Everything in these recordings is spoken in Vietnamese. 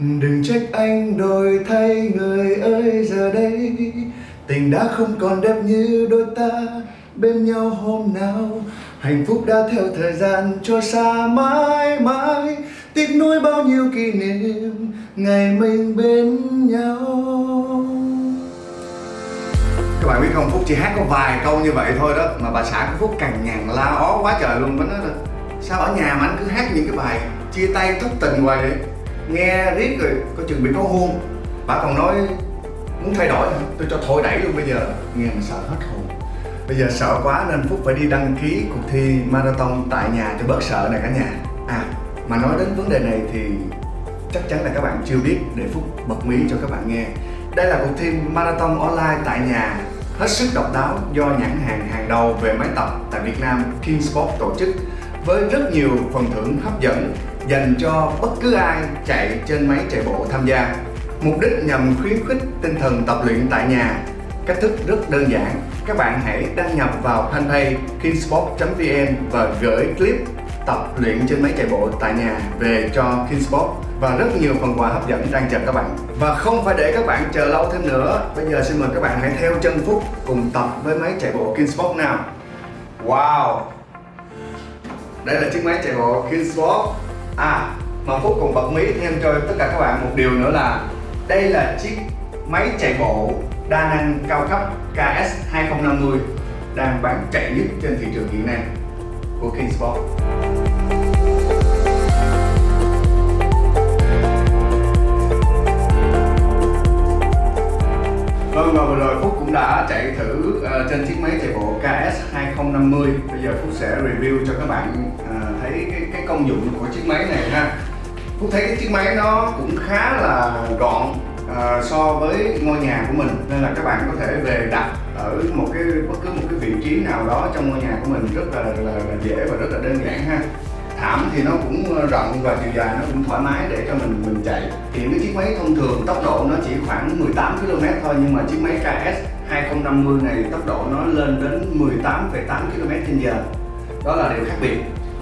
Đừng trách anh đổi thay người ơi, giờ đây Tình đã không còn đẹp như đôi ta. Bên nhau hôm nào Hạnh phúc đã theo thời gian trôi xa mãi mãi. Tiếc nuối bao nhiêu kỷ niệm ngày mình bên nhau. Các bạn biết không, Phúc chỉ hát có vài câu như vậy thôi đó, mà bà xã của Phúc càng ngàn la ó quá trời luôn. Mới nói là, sao ở nhà mà anh cứ hát những cái bài chia tay thất tình hoài vậy? Nghe riết rồi có chừng bị có hôn. Bà còn nói muốn thay đổi tôi cho thôi đẩy luôn bây giờ. Nghe mà sợ hết hồn. Bây giờ sợ quá nên phúc phải đi đăng ký cuộc thi marathon tại nhà cho bớt sợ này cả nhà. À mà nói đến vấn đề này thì chắc chắn là các bạn chưa biết, để phúc bật mí cho các bạn nghe. Đây là cuộc thi marathon online tại nhà. Hết sức độc đáo do nhãn hàng hàng đầu về máy tập tại Việt Nam King Sport tổ chức với rất nhiều phần thưởng hấp dẫn dành cho bất cứ ai chạy trên máy chạy bộ tham gia. Mục đích nhằm khuyến khích tinh thần tập luyện tại nhà. Cách thức rất đơn giản, các bạn hãy đăng nhập vào fanpage kingsport.vn và gửi clip tập luyện trên máy chạy bộ tại nhà về cho Kingsport và rất nhiều phần quà hấp dẫn đang chờ các bạn. Và không phải để các bạn chờ lâu thêm nữa, bây giờ xin mời các bạn hãy theo chân Phúc cùng tập với máy chạy bộ Kingsport nào. Wow! Đây là chiếc máy chạy bộ Kingsport À, mà Phúc còn bật mí thêm cho tất cả các bạn một điều nữa là đây là chiếc máy chạy bộ đa năng cao cấp KS 2050 đang bán chạy nhất trên thị trường hiện nay của Kingsport. Vâng và vừa rồi Phúc cũng đã chạy thử uh, trên chiếc máy chạy bộ KS 2050 Bây giờ Phúc sẽ review cho các bạn à, thấy cái, cái công dụng của chiếc máy này ha. Phúc thấy cái chiếc máy nó cũng khá là gọn à, so với ngôi nhà của mình Nên là các bạn có thể về đặt ở một cái bất cứ một cái vị trí nào đó trong ngôi nhà của mình rất là, là, là dễ và rất là đơn giản ha thảm thì nó cũng rộng và chiều dài nó cũng thoải mái để cho mình mình chạy. Hiện cái chiếc máy thông thường tốc độ nó chỉ khoảng 18 km thôi nhưng mà chiếc máy KS 2050 này tốc độ nó lên đến 18,8 km h đó là điều khác biệt.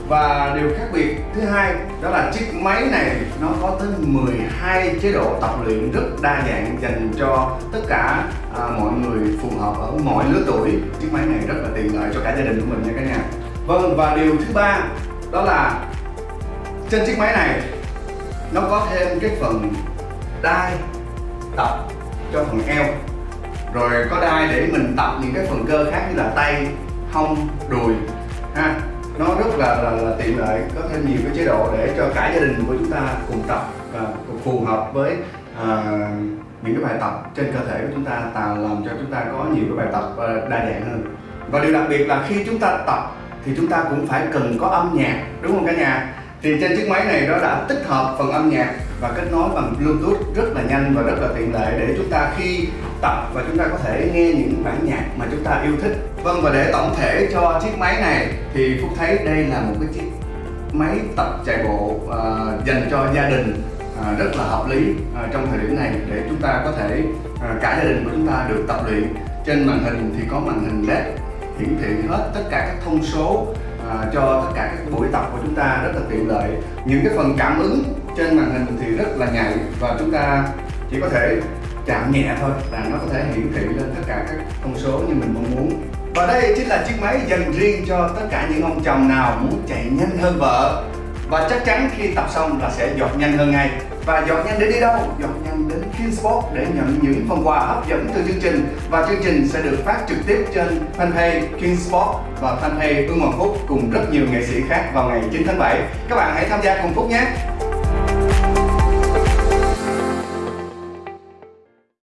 Và điều khác biệt thứ hai đó là chiếc máy này nó có tới 12 chế độ tập luyện rất đa dạng dành cho tất cả à, mọi người phù hợp ở mọi lứa tuổi. Chiếc máy này rất là tiện lợi cho cả gia đình của mình nha cả nhà. Vâng và điều thứ ba đó là trên chiếc máy này nó có thêm cái phần đai tập cho phần eo. Rồi có đai để mình tập những cái phần cơ khác như là tay hông đùi ha. Nó rất là, là, là tiện lợi có thêm nhiều cái chế độ để cho cả gia đình của chúng ta cùng tập và phù hợp với à, những cái bài tập trên cơ thể của chúng ta tạo làm cho chúng ta có nhiều cái bài tập à, đa dạng hơn. Và điều đặc biệt là khi chúng ta tập thì chúng ta cũng phải cần có âm nhạc đúng không cả nhà? Thì trên chiếc máy này nó đã tích hợp phần âm nhạc và kết nối bằng bluetooth rất là nhanh và rất là tiện lợi để chúng ta khi tập và chúng ta có thể nghe những bản nhạc mà chúng ta yêu thích. Vâng và để tổng thể cho chiếc máy này thì phúc thấy đây là một cái chiếc máy tập chạy bộ uh, dành cho gia đình uh, rất là hợp lý uh, trong thời điểm này để chúng ta có thể uh, cả gia đình của chúng ta được tập luyện. Trên màn hình thì có màn hình led hiển thị hết tất cả các thông số à, cho tất cả các buổi tập của chúng ta rất là tiện lợi. Những cái phần cảm ứng trên màn hình thì rất là nhạy và chúng ta chỉ có thể chạm nhẹ thôi là nó có thể hiển thị lên tất cả các thông số như mình mong muốn. Và đây chính là chiếc máy dành riêng cho tất cả những ông chồng nào muốn chạy nhanh hơn vợ và chắc chắn khi tập xong là sẽ giọt nhanh hơn ngay. Và giọt nhanh để đi đâu? Giọt nhanh đến Kinsport để nhận những phần quà hấp dẫn từ chương trình. Và chương trình sẽ được phát trực tiếp trên fanpage Kinsport và fanpage Ưng Hoàng Phúc cùng rất nhiều nghệ sĩ khác vào ngày 9 tháng 7 các bạn hãy tham gia cùng Phúc nhé!